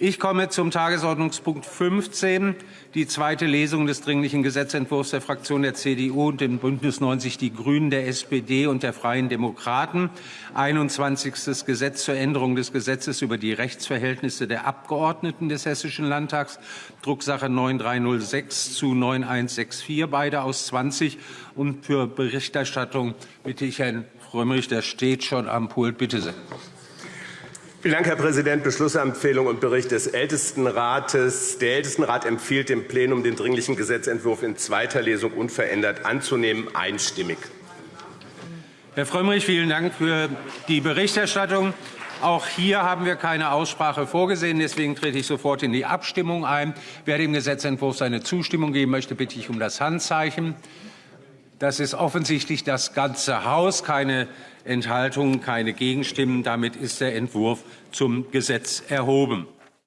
Ich komme zum Tagesordnungspunkt 15, die zweite Lesung des Dringlichen Gesetzentwurfs der Fraktion der CDU und dem Bündnis 90 Die Grünen, der SPD und der Freien Demokraten. 21. Gesetz zur Änderung des Gesetzes über die Rechtsverhältnisse der Abgeordneten des Hessischen Landtags, Drucksache 9306 zu 9164, beide aus 20. Und für Berichterstattung bitte ich Herrn Frömmrich, der steht schon am Pult. Bitte sehr. Vielen Dank, Herr Präsident. Beschlussempfehlung und Bericht des Ältestenrates. Der Ältestenrat empfiehlt dem Plenum, den Dringlichen Gesetzentwurf in zweiter Lesung unverändert anzunehmen, einstimmig. Herr Frömmrich, vielen Dank für die Berichterstattung. Auch hier haben wir keine Aussprache vorgesehen. Deswegen trete ich sofort in die Abstimmung ein. Wer dem Gesetzentwurf seine Zustimmung geben möchte, bitte ich um das Handzeichen. Das ist offensichtlich das ganze Haus. Keine Enthaltungen, keine Gegenstimmen. Damit ist der Entwurf zum Gesetz erhoben.